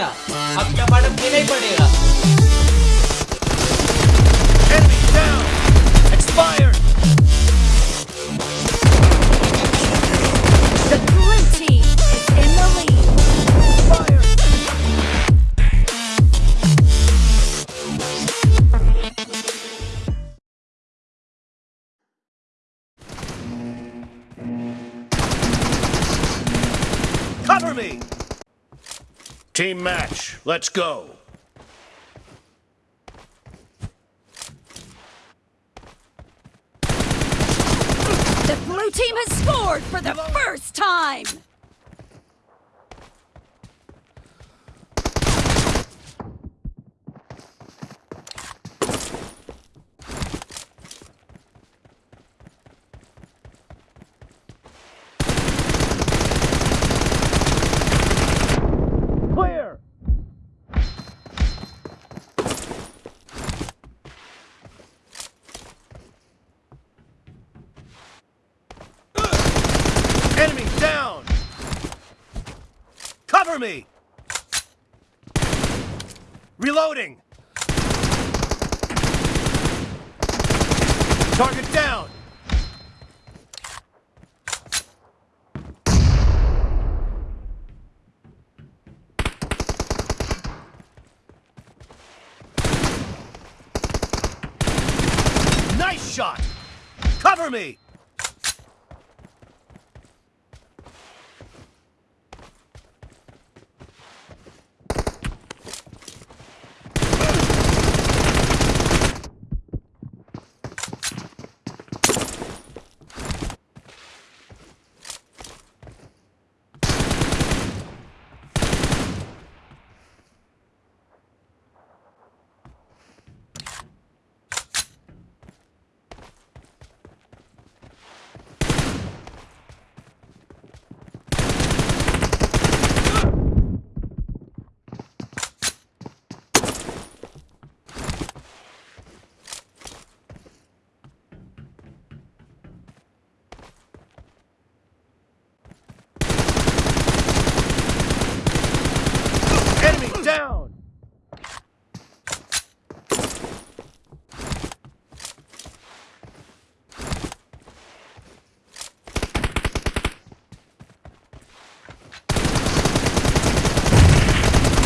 படையா? அப்பட வினைப்படையா Team match, let's go. The blue team has scored for the first time. Clear! Enemy down! Cover me! Reloading! Target down! Nice shot! Cover me! Enemy down!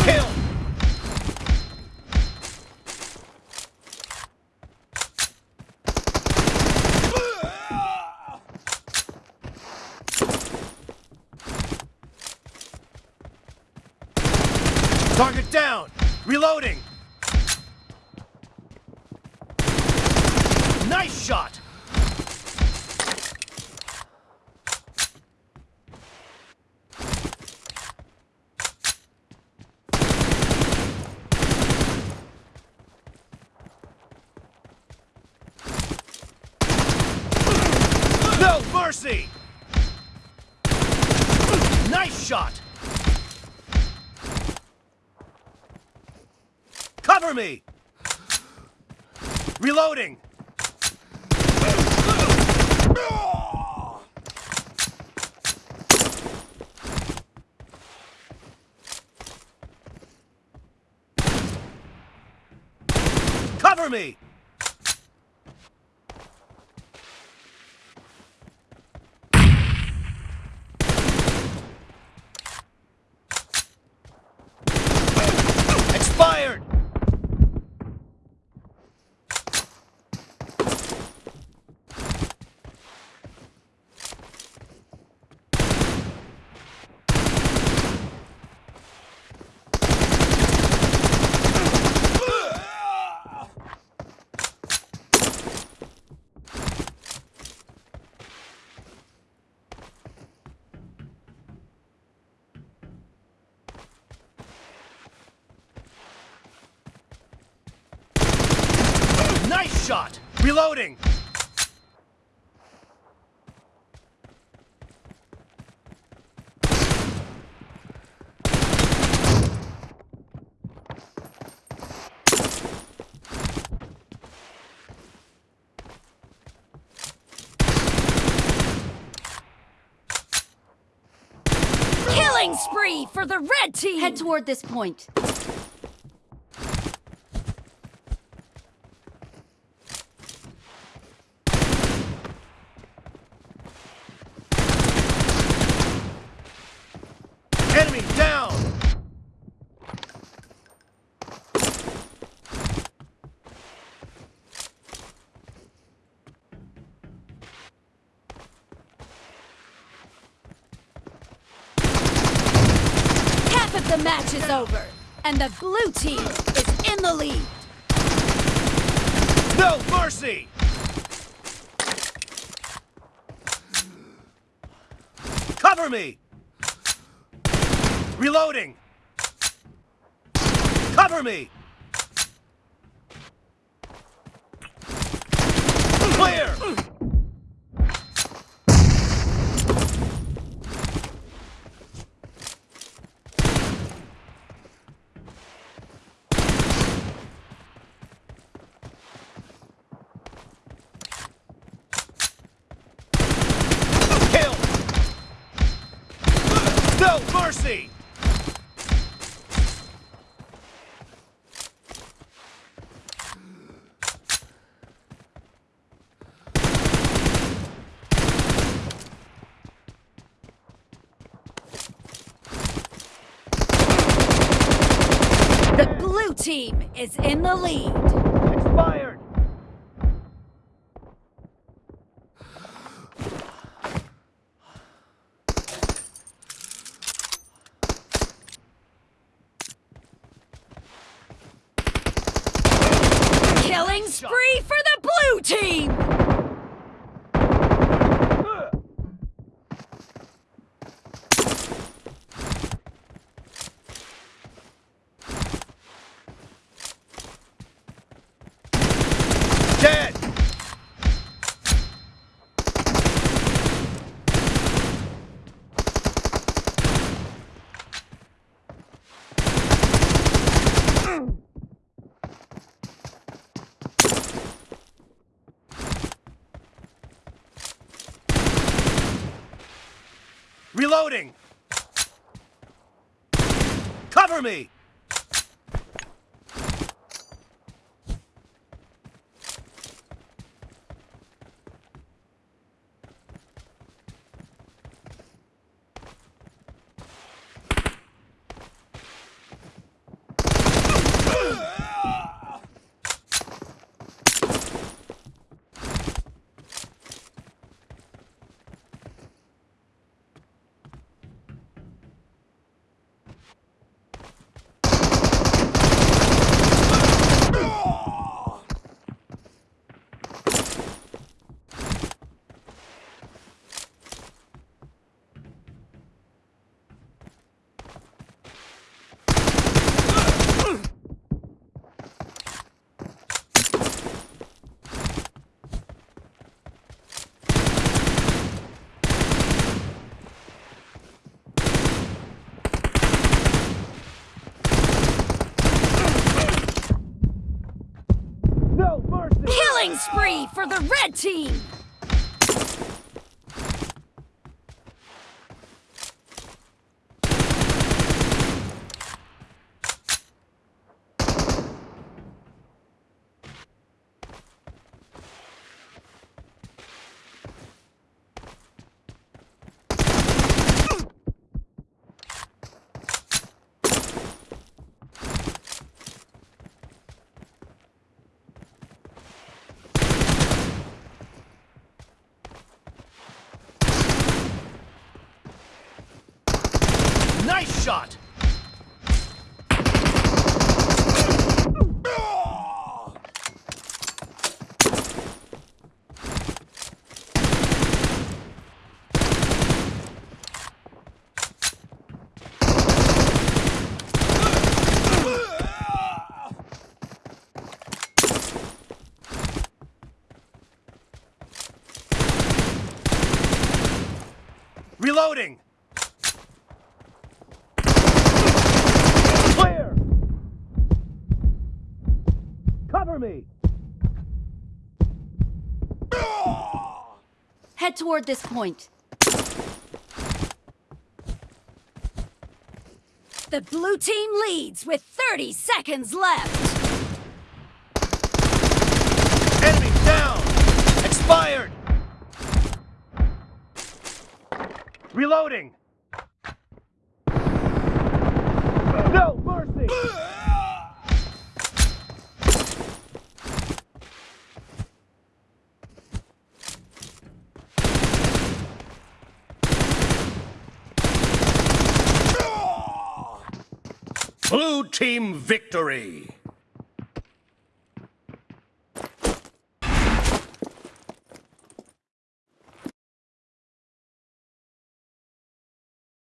Kill! Target down! Reloading! Nice shot! No mercy! Nice shot! Me! Reloading! Cover me! Expired! Nice shot! Reloading! Killing Killing spree for the red team! Head toward this point. Enemy down! Half of the match is over, and the blue team is in the lead. No mercy! Cover me! Reloading! Cover me! Clear! Kill! No mercy! The blue team is in the lead. Expired! Killing spree for the blue team! Reloading! Cover me! No mercy! Killing spree the red team! Nice shot! Reloading! Clear! Cover me! Head toward this point. The blue team leads with 30 seconds left. Enemy down! Expired! Reloading! No mercy! Blue team victory!